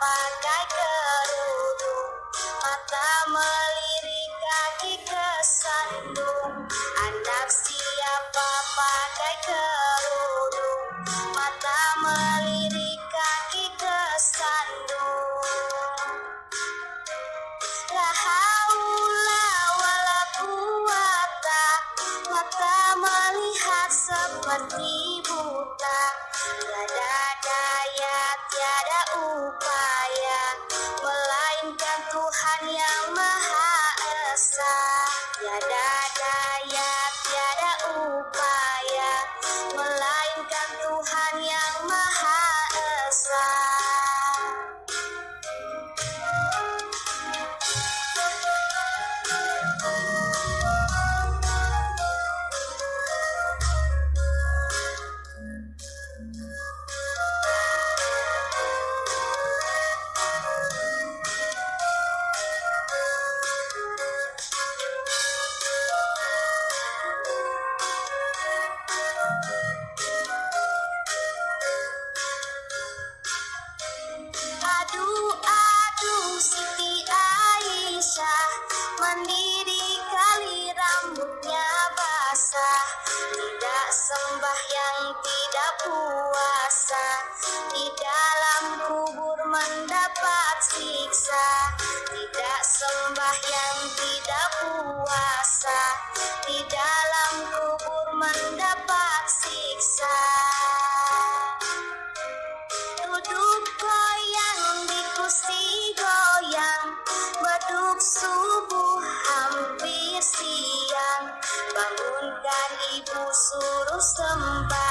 pandai kerudung Mata melirik kaki kesandung. Anak siapa pandai kerudung Mata melirik kaki kesandung. Lahaulah wala Mata melihat seperti buta. Tiada daya tiada tersiksa. Tidak sembah yang tidak puasa. Di dalam kubur mendapat siksa. Duduk goyang di kursi goyang. Beduk subuh hampir siang. Bangunkan ibu suruh sembah.